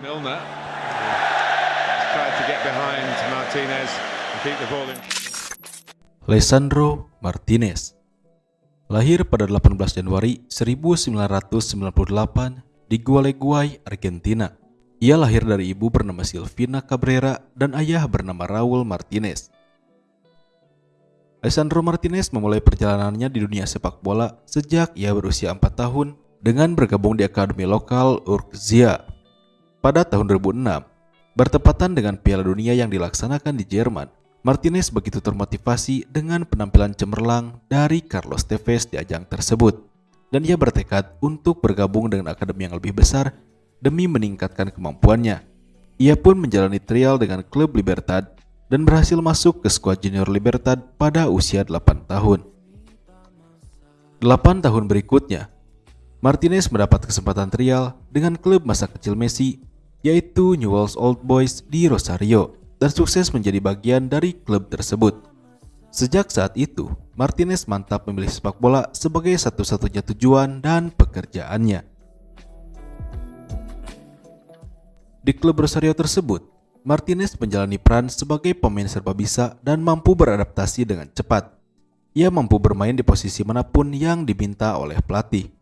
Milner tried to get behind Martinez and keep the ball in. Lisandro Martinez Lahir pada 18 Januari 1998 di Gualeguay, Argentina. Ia lahir dari ibu bernama Silvina Cabrera dan ayah bernama Raul Martinez. Alessandro Martinez memulai perjalanannya di dunia sepak bola sejak ia berusia 4 tahun dengan bergabung di akademi lokal Urkzia. Pada tahun 2006, bertepatan dengan Piala Dunia yang dilaksanakan di Jerman, Martinez begitu termotivasi dengan penampilan cemerlang dari Carlos Tevez di ajang tersebut, dan ia bertekad untuk bergabung dengan akademi yang lebih besar demi meningkatkan kemampuannya. Ia pun menjalani trial dengan klub Libertad dan berhasil masuk ke skuad junior Libertad pada usia 8 tahun. 8 tahun berikutnya, Martinez mendapat kesempatan trial dengan klub masa kecil Messi yaitu Newell's Old Boys di Rosario dan sukses menjadi bagian dari klub tersebut. Sejak saat itu, Martinez mantap memilih sepak bola sebagai satu-satunya tujuan dan pekerjaannya. Di klub Rosario tersebut, Martinez menjalani peran sebagai pemain serba bisa dan mampu beradaptasi dengan cepat. Ia mampu bermain di posisi mana pun yang diminta oleh pelatih.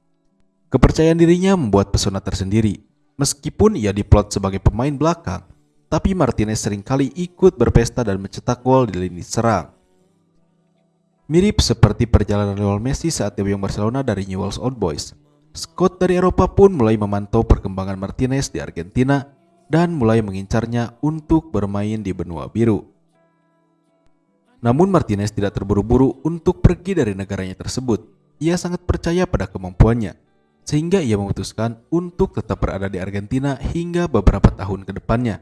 Kepercayaan dirinya membuat pesona tersendiri. Meskipun ia diplot sebagai pemain belakang, tapi Martinez sering kali ikut berpesta dan mencetak gol di lini serang. Mirip seperti perjalanan Lionel Messi saat debut Barcelona dari Newell's Old Boys, Scott dari Eropa pun mulai memantau perkembangan Martinez di Argentina dan mulai mengincarnya untuk bermain di benua biru. Namun Martinez tidak terburu-buru untuk pergi dari negaranya tersebut. Ia sangat percaya pada kemampuannya, sehingga ia memutuskan untuk tetap berada di Argentina hingga beberapa tahun ke depannya.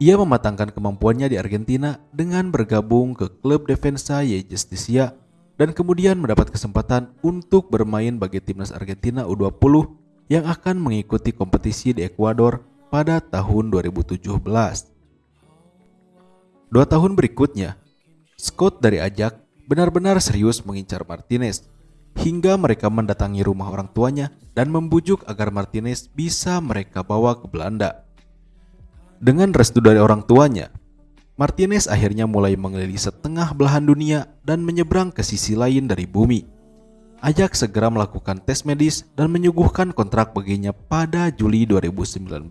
Ia mematangkan kemampuannya di Argentina dengan bergabung ke klub Defensa y Justicia dan kemudian mendapat kesempatan untuk bermain bagi timnas Argentina U20 yang akan mengikuti kompetisi di Ekuador pada tahun 2017. Dua tahun berikutnya, Scott dari Ajak benar-benar serius mengincar Martinez hingga mereka mendatangi rumah orang tuanya dan membujuk agar Martinez bisa mereka bawa ke Belanda. Dengan restu dari orang tuanya, Martinez akhirnya mulai mengelilingi setengah belahan dunia dan menyeberang ke sisi lain dari bumi. Ajak segera melakukan tes medis dan menyuguhkan kontrak baginya pada Juli 2019.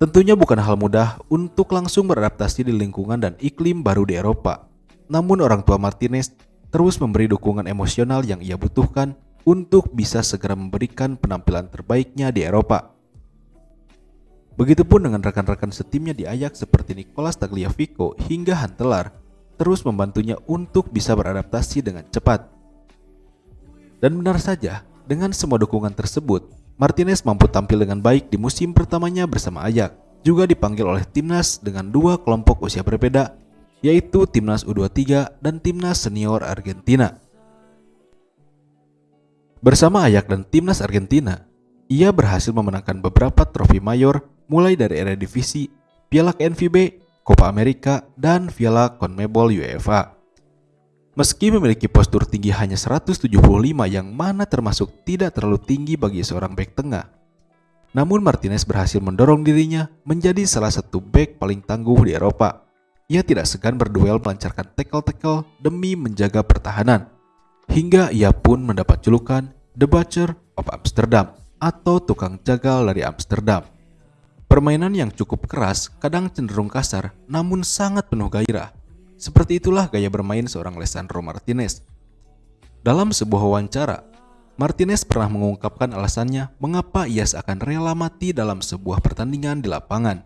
Tentunya bukan hal mudah untuk langsung beradaptasi di lingkungan dan iklim baru di Eropa. Namun orang tua Martinez terus memberi dukungan emosional yang ia butuhkan untuk bisa segera memberikan penampilan terbaiknya di Eropa. Begitupun dengan rekan-rekan setimnya di Ajax seperti Nicolas Tagliafico hingga Hantelar terus membantunya untuk bisa beradaptasi dengan cepat. Dan benar saja, dengan semua dukungan tersebut, Martinez mampu tampil dengan baik di musim pertamanya bersama Ajax. Juga dipanggil oleh timnas dengan dua kelompok usia berbeda, yaitu timnas U23 dan timnas senior Argentina. Bersama Ajax dan timnas Argentina, ia berhasil memenangkan beberapa trofi mayor mulai dari Eredivisie, Piala KNVB, Copa America, dan Piala CONMEBOL UEFA. Meski memiliki postur tinggi hanya 175 yang mana termasuk tidak terlalu tinggi bagi seorang back tengah. Namun Martinez berhasil mendorong dirinya menjadi salah satu back paling tangguh di Eropa. Ia tidak segan berduel melancarkan tackle-tackle demi menjaga pertahanan. Hingga ia pun mendapat julukan The Butcher of Amsterdam atau tukang jagal dari Amsterdam. Permainan yang cukup keras, kadang cenderung kasar, namun sangat penuh gairah seperti itulah gaya bermain seorang Lisandro Martinez. Dalam sebuah wawancara, Martinez pernah mengungkapkan alasannya mengapa ia seakan rela mati dalam sebuah pertandingan di lapangan.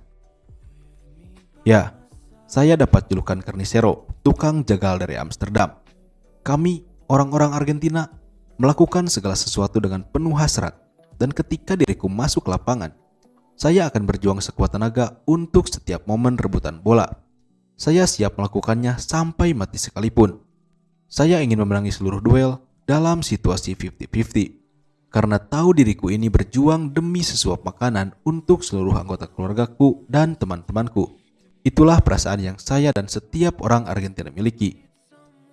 Ya, saya dapat julukan Carnicero, tukang jagal dari Amsterdam. Kami, orang-orang Argentina, melakukan segala sesuatu dengan penuh hasrat, dan ketika diriku masuk lapangan, saya akan berjuang sekuat tenaga untuk setiap momen rebutan bola. Saya siap melakukannya sampai mati sekalipun. Saya ingin memenangi seluruh duel dalam situasi 50-50. Karena tahu diriku ini berjuang demi sesuap makanan untuk seluruh anggota keluargaku dan teman-temanku. Itulah perasaan yang saya dan setiap orang Argentina miliki.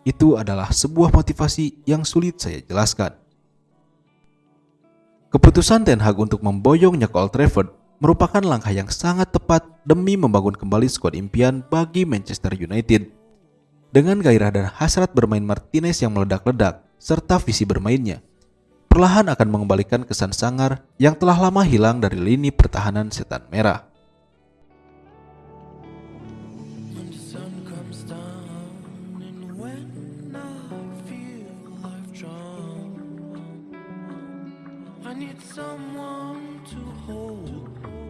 Itu adalah sebuah motivasi yang sulit saya jelaskan. Keputusan Ten Hag untuk memboyongnya ke Old Trafford merupakan langkah yang sangat tepat demi membangun kembali skuad impian bagi Manchester United. Dengan gairah dan hasrat bermain Martinez yang meledak-ledak, serta visi bermainnya, perlahan akan mengembalikan kesan sangar yang telah lama hilang dari lini pertahanan setan merah. Need someone to hold.